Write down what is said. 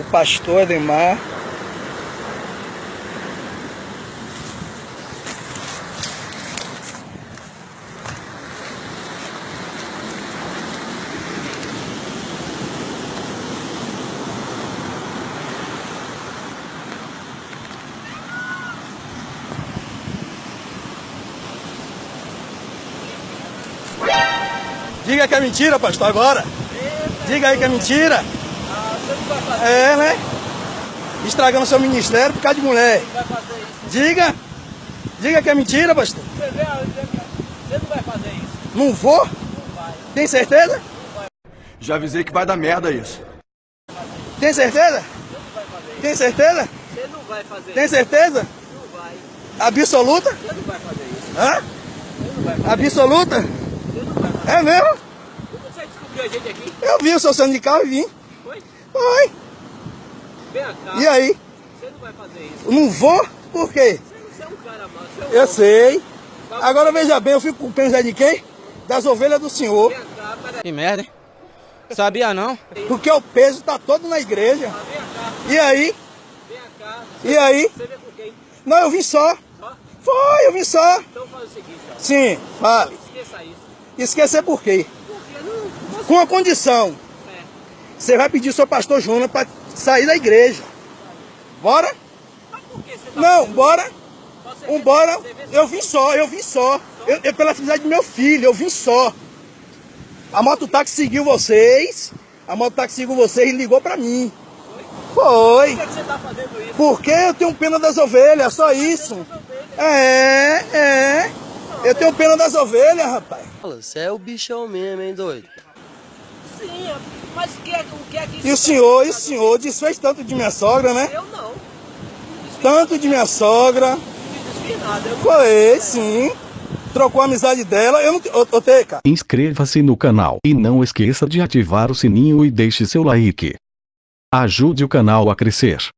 o pastor Ademar. Diga que é mentira, pastor, agora. Diga aí que é mentira. É, né? Estragando seu ministério por causa de mulher. Diga. Diga que é mentira, pastor. Você vê, você não vai fazer isso. Não vou? Tem certeza? Já avisei que vai dar merda isso. Tem certeza? Tem certeza? Você não vai fazer Tem isso. certeza? Não vai. Absoluta? Você não vai fazer isso. Hã? Você não vai fazer Absoluta? Você não vai fazer É mesmo? isso. Você descobriu a gente aqui? Eu vi o seu carro e vim. Foi? Cá. E aí? Você não vai fazer isso. Não vou? Por quê? Você, você é um cara. Você é um Eu homem. sei. Agora veja bem, eu fico com pena de quem? Das ovelhas do senhor. Cá. Que merda, hein? Sabia não? Porque o peso tá todo na igreja. Cá. E aí? Vem cá. E aí? Você vem com quem? Não, eu vim só. Foi, eu vim só. Então faz o seguinte, ó. Sim, fale. Esqueça isso. Esquecer por quê? Porque não... Com uma condição. Você vai pedir ao seu pastor Júnior para sair da igreja. Bora? Mas por que você tá Não, bora. você vê- Eu vim só, eu vim só. Eu, eu pela felicidade do meu filho, eu vim só. A mototáxi seguiu vocês. A mototáxi seguiu vocês e ligou pra mim. Foi. Por que, que você tá fazendo isso? Porque eu tenho pena das ovelhas, só isso. É, é. Eu tenho pena das ovelhas, rapaz. Você é o bichão mesmo, hein, doido? Sim, mas o que é, o que, é que E o senhor, e o senhor desfez tanto de minha sogra, né? Eu não. Tanto de minha sogra. Nada. Eu Foi, sim. Trocou a amizade dela. Eu não. Ô, ô Teca, Inscreva-se no canal e não esqueça de ativar o sininho e deixe seu like. Ajude o canal a crescer.